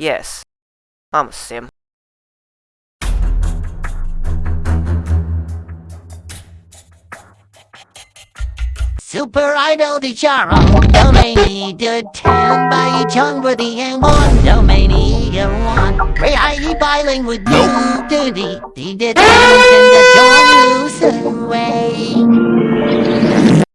Yes, I'm a sim. Super Idol di Charo, Domaini de Town by Chung for the M1, Domaini one. Ray I biling with you, Duty, the detention the joy.